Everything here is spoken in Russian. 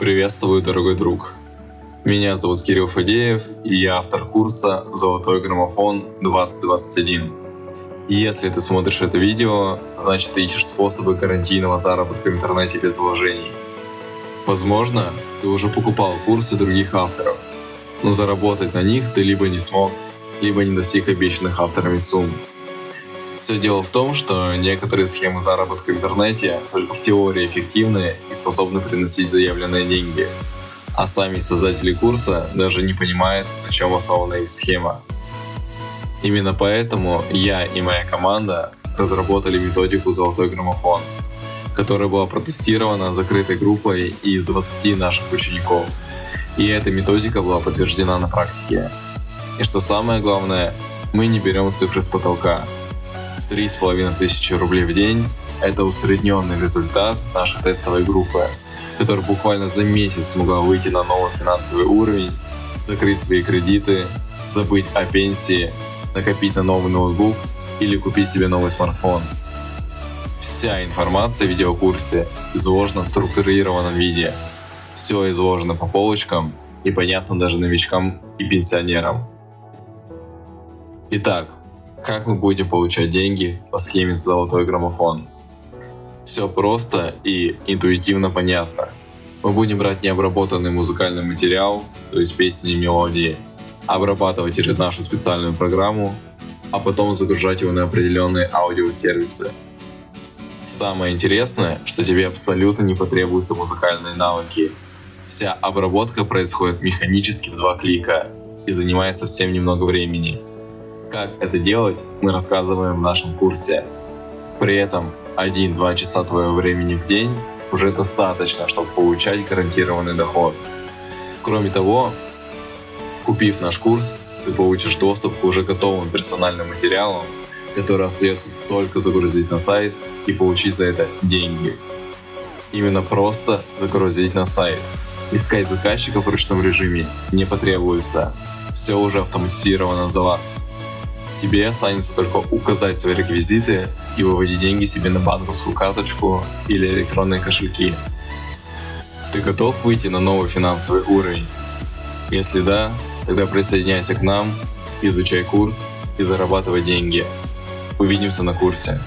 Приветствую, дорогой друг. Меня зовут Кирилл Фадеев, и я автор курса «Золотой граммофон 2021». Если ты смотришь это видео, значит ты ищешь способы гарантийного заработка в интернете без вложений. Возможно, ты уже покупал курсы других авторов, но заработать на них ты либо не смог, либо не достиг обещанных авторами сумм. Все дело в том, что некоторые схемы заработка в интернете только в теории эффективны и способны приносить заявленные деньги, а сами создатели курса даже не понимают, на чем основана их схема. Именно поэтому я и моя команда разработали методику «Золотой граммофон», которая была протестирована закрытой группой из 20 наших учеников. И эта методика была подтверждена на практике. И что самое главное, мы не берем цифры с потолка, Три с половиной тысячи рублей в день – это усредненный результат нашей тестовой группы, которая буквально за месяц смогла выйти на новый финансовый уровень, закрыть свои кредиты, забыть о пенсии, накопить на новый ноутбук или купить себе новый смартфон. Вся информация в видеокурсе изложена в структурированном виде. Все изложено по полочкам и понятно даже новичкам и пенсионерам. Итак, как мы будем получать деньги по схеме «Золотой граммофон». Все просто и интуитивно понятно. Мы будем брать необработанный музыкальный материал, то есть песни и мелодии, обрабатывать через нашу специальную программу, а потом загружать его на определенные аудиосервисы. Самое интересное, что тебе абсолютно не потребуются музыкальные навыки. Вся обработка происходит механически в два клика и занимает совсем немного времени. Как это делать, мы рассказываем в нашем курсе. При этом 1-2 часа твоего времени в день уже достаточно, чтобы получать гарантированный доход. Кроме того, купив наш курс, ты получишь доступ к уже готовым персональным материалам, которые остается только загрузить на сайт и получить за это деньги. Именно просто загрузить на сайт. Искать заказчиков в ручном режиме не потребуется. Все уже автоматизировано за вас. Тебе останется только указать свои реквизиты и выводить деньги себе на банковскую карточку или электронные кошельки. Ты готов выйти на новый финансовый уровень? Если да, тогда присоединяйся к нам, изучай курс и зарабатывай деньги. Увидимся на курсе.